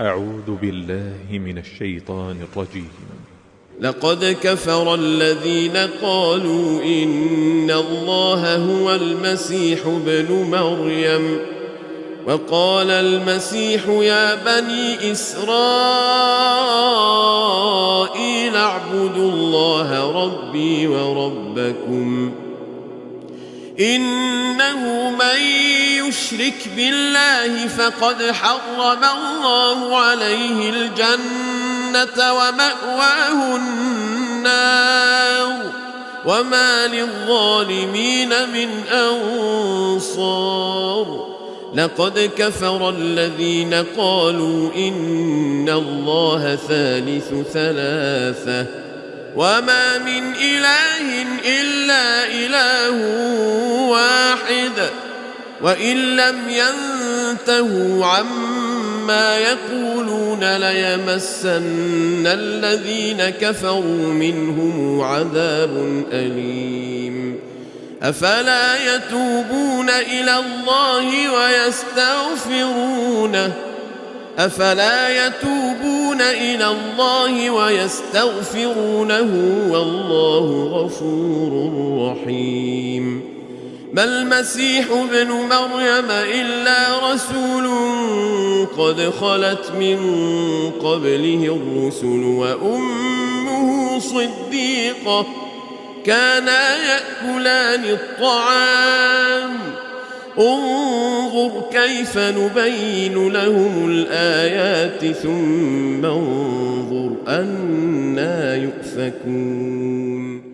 أعوذ بالله من الشيطان الرجيم. لقد كفر الذين قالوا إن الله هو المسيح ابن مريم وقال المسيح يا بني إسرائيل اعبدوا الله ربي وربكم إنه من يشرك بالله فقد حرم الله عليه الجنة ومأواه النار وما للظالمين من أنصار. لقد كفر الذين قالوا إن الله ثالث ثلاثة. وما من إله إلا إله واحد. وإن لم ينتهوا عما يقولون ليمسن الذين كفروا منهم عذاب أليم. أفلا يتوبون إلى الله ويستغفرونه؟ أفلا يتوبون إلى الله ويستغفرونه؟ والله غفور رحيم. ما المسيح ابن مريم إلا رسول قد خلت من قبله الرسل وأمه صديقة كانا يأكلان الطعام. انظر كيف نبين لهم الآيات ثم انظر أنا يؤفكون.